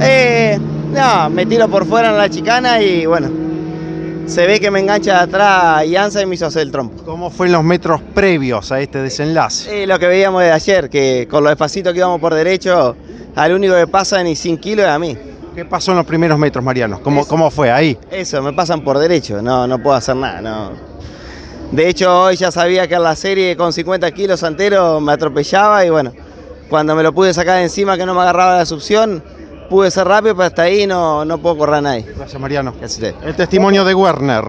Eh, no, me tiro por fuera en la chicana y bueno, se ve que me engancha de atrás Ianza y me hizo hacer el trompo. ¿Cómo fue en los metros previos a este desenlace? Eh, lo que veíamos de ayer, que con lo despacito que íbamos por derecho, al único que pasa ni 100 kilos es a mí. ¿Qué pasó en los primeros metros, Mariano? ¿Cómo, Eso. cómo fue ahí? Eso, me pasan por derecho, no, no puedo hacer nada, no. De hecho, hoy ya sabía que en la serie con 50 kilos Santero me atropellaba y bueno, cuando me lo pude sacar de encima que no me agarraba la succión, pude ser rápido, pero hasta ahí no, no puedo correr a nadie. Gracias, Mariano. Gracias a usted. El testimonio de Werner.